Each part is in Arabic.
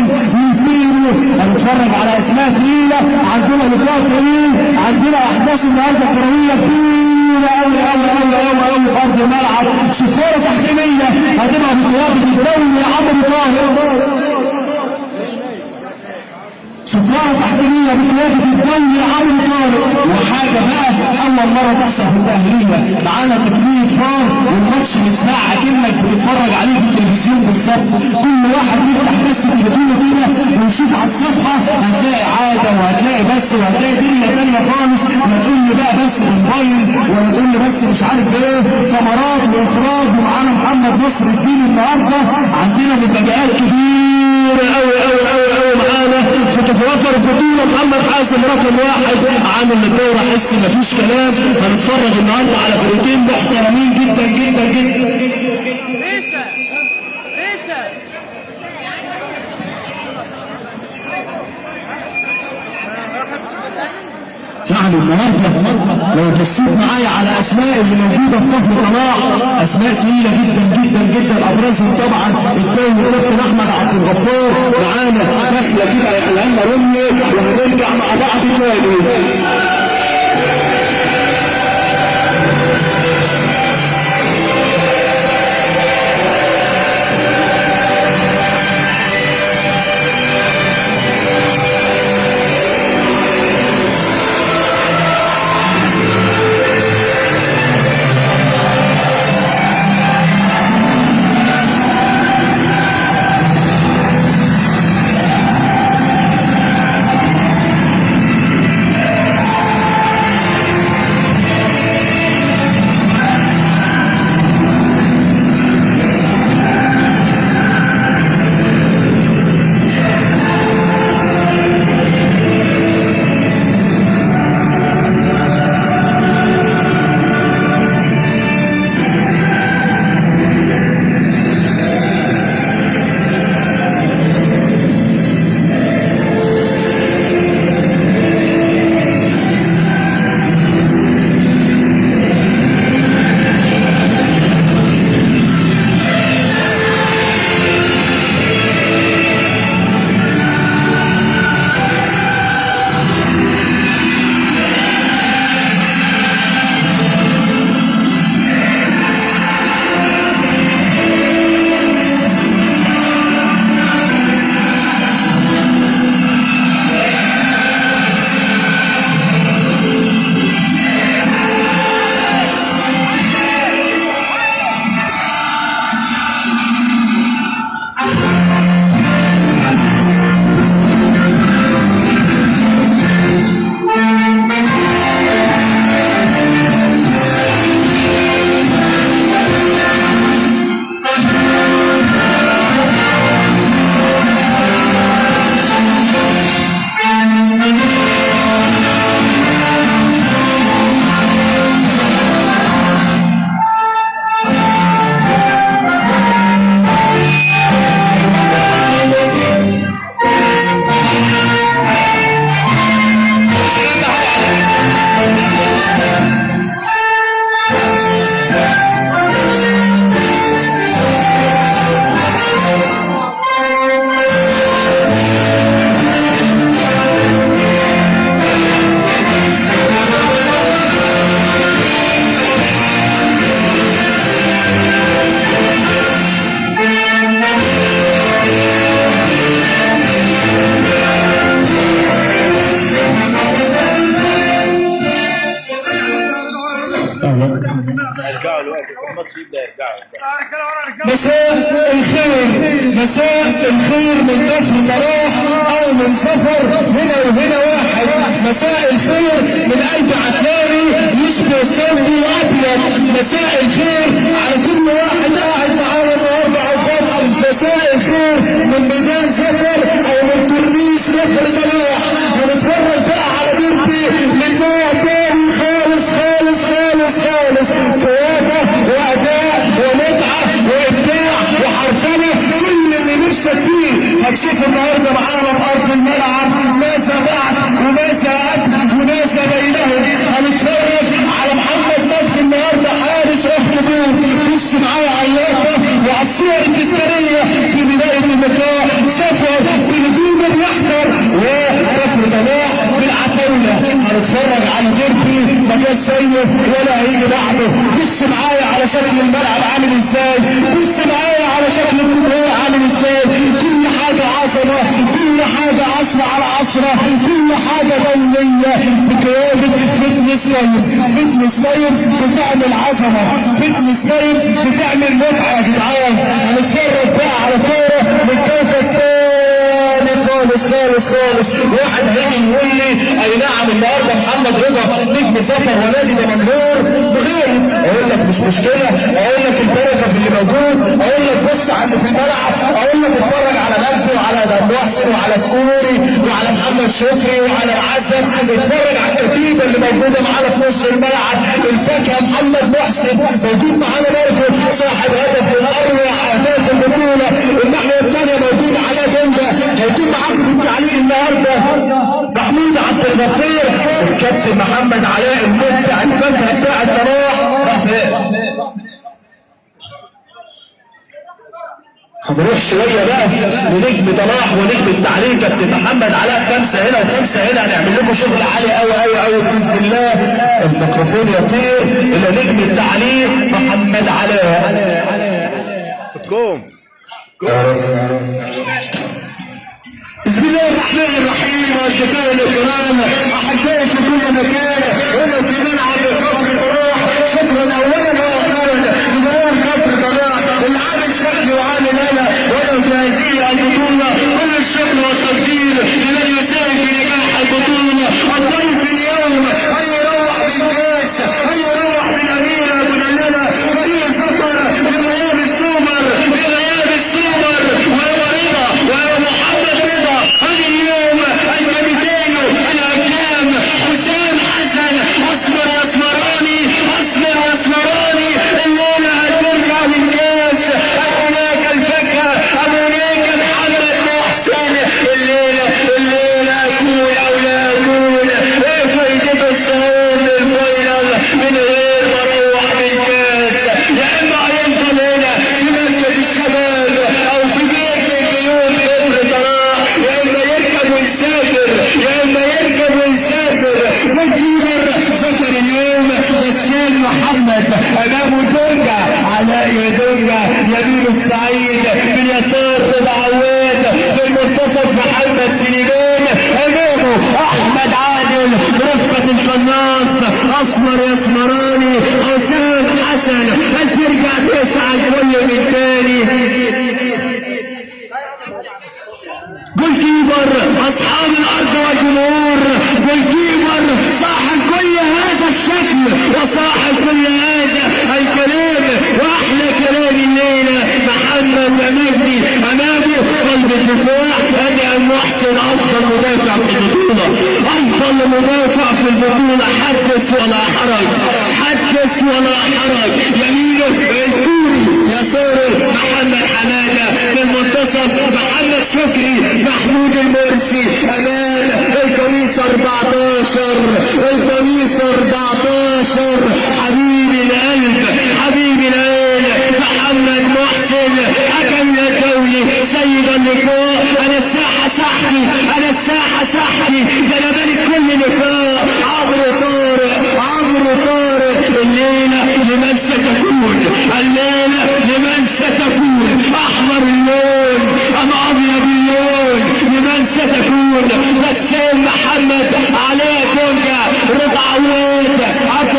محسن ويزيدوا هنتفرج على أسماء تقيله عندنا لقاء طويل عندنا أحداث النهارده كرويه كبيره قوي قوي قوي قوي قوي في أرض الملعب. شفاره تحكيمية هتبقى بقياده الدولي عمرو طاهر سفارة تحكيمية بقيادة الدولي عمرو طارق. وحاجة بقى أول مرة تحصل في التأهيلية معانا تكمية فار والماتش متساع كأنك بتتفرج عليه في التلفزيون بالظبط. كل واحد بيفتح بس تليفونه كده ويشوف على الصفحة. هتلاقي عادة وهتلاقي بس وهتلاقي دنيا تانية خالص. لا تقول لي بقى بس موبايل ولا تقول لي بس مش عارف إيه. كاميرات واخراج ومعانا محمد نصر الدين النهارده. عندنا مفاجآت كبيرة. أوي أوي أوي أوي معانا. فتتوفر بطولة محمد حاسم رقم واحد. عامل للدورة حس مفيش كلام. هنتفرج النهارده على فرقتين محترمين جدا جدا جدا. ريشة يعني النهارده لو بصيت معايا على أسماء اللي موجودة في كفر طلاع أسماء تقيله جدا جدا جدا أبرزهم طبعا. الدولي الكابتن أحمد عبد الغفار معانا. داخله كده يا لنا رمي وهنرجع مع بعض تاني. مساء الخير. مساء الخير من كفر طلاح أو من سفر. هنا وهنا واحد. مساء الخير من قلب عتاري يشبه صوبي أبيض. مساء الخير على كل واحد قاعد معانا النهارده على الخط مساء الخير من ميدان سفر السيف ولا هيجي بعده. بص معايا على شكل الملعب عامل إزاي؟ بص معايا على شكل الجمهور عامل إزاي؟ كل حاجة عظمة كل حاجة عشرة على عشرة كل حاجة دولية. بقيادة Fitness Life Fitness Life بتعمل عظمة Fitness Life بتعمل متعة يا جدعان هنتفرج بقى على كورة من كوكب تاني خالص. خالص واحد هيجي يقول لي أي نعم النهارده محمد رضا نجم سفر ونادي دمنهور. بغير. أقول لك مش مشكلة. أقول لك البركة في اللي موجود. أقول لك بص على اللي في الملعب. أقول لك اتفرج على مجدي وعلى محسن وعلى الكوري وعلى محمد شكري وعلى العسل اتفرج على الكتيبة اللي موجودة معانا في نص الملعب. الفاكهة محمد محسن موجود معانا برضه. صاحب هدف من أروع أهداف البطولة. الناحية الثانية موجود علاء جنبه. هيكون معاكم في التعليق النهارده. محمود عبد الغفير الكابتن محمد علاء المبدع الفاكهة بتاع الطراح هنروح شوية بقى لنجم طلاح ونجم التعليق كابتن محمد علاء خمسة هنا وخمسة هنا. هنعمل لكم شغل عالي قوي قوي قوي بإذن الله الميكروفون يطير إلى نجم التعليق محمد علاء. في الكوم بسم الله الرحمن الرحيم واصدقائي الكرام أحبائي في كل مكان هنا في ملعب كفر طراح شكرا اولا وأخيرا لجمهور كفر طراح اللي عامل شكل وعامل أنا وأنا في هذه البطوله كل الشكر والتقدير لمن يساهم في نجاح البطوله الضيف اليوم ان يروح بالكاس ان يروح بالاميره مدلله فريق سفر بغياب السوبر بغياب السوبر وهو رضا وهو محمد رضا هذا اليوم الكابتن الاكرام حسام حسن اصبر يا اسمراني اصبر يا اسمراني الليلة هترجع بالكاس هناك الفاكهه هناك محمد محسن الليلة الليلة اكون أو لا اكون إيه فايدته الصعود لل final من غير ما أروح بالكاس يا اما هيفضل هنا في مركز الشباب أو في بيت من بيوت كفر طراح يا اما يركب ويسافر يا اما يركب ويسافر و keeper سفر اليوم بسام محمد امامه دونجا علاء يا دونجا السعيد في اليسار رضا عواد في المنتصف محمد سليمان. أمامه أحمد عادل رفقة القناص أسمر يا اسمراني حسام حسن. هل ترجع تسعى الكل تاني goalkeeper أصحاب الأرض والجمهور. goalkeeper صاحب كل هذا الشكل وصاحب كل هذا الكلام وأحلى كلام الليلة. محمد ومجدي امامه قلب الدفاع ادهم محسن أفضل مدافع في البطولة. أفضل مدافع في البطولة حدث ولا حرج حدث ولا حرج. يمينه الكوري يساره محمد حماده في المنتصف محمد شكري محمود المرسي. أمان القميص 14 القميص 14 حبيبي القلب حبيبي العين محمد محسن حكم الدولي سيد اللقاء أنا الساحه ساحتي أنا الساحه ساحتي ده أنا مالك كل لقاء عمرو طارق عمرو طارق الليلة لمن ستكون الليلة لمن ستكون احمر اللون ام ابيض اللون لمن ستكون بسام محمد علاء تونجا رضا عواد عبد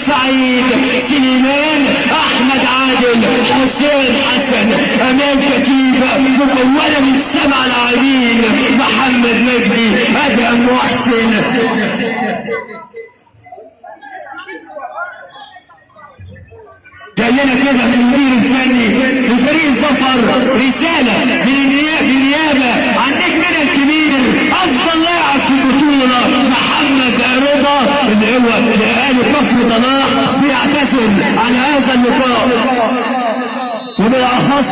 السعيد سليمان أحمد عادل حسين حسن امام كتيبه مكونة من سبع لاعبين محمد مجدي أدهم محسن. لنا كده من المدير الفني لفريق سفر رسالة من بالنيابة عن نجمنا الكبير أفضل لاعب في البطولة. محمد هو الاهالي كفر طلاق بيعتزل عن هذا اللقاء وبالاخص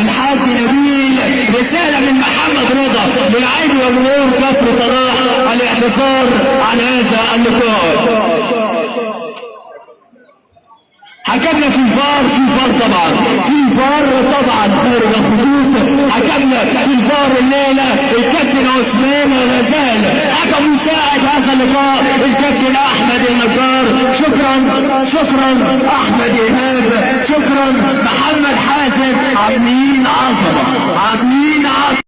الحاج نبيل رسالة من محمد رضا للعين وجمهور كفر طلاق الاعتذار عن هذا اللقاء حكمنا في الفار في فار طبعا. في فار طبعا خارج الخطوط. الفار الليلة الكابتن عثمان غزال. حكم مساعد هذا اللقاء. الكابتن أحمد النجار. شكرا أحمد إيهاب. شكرا محمد حازم. عاملين عظمه عاملين عظمه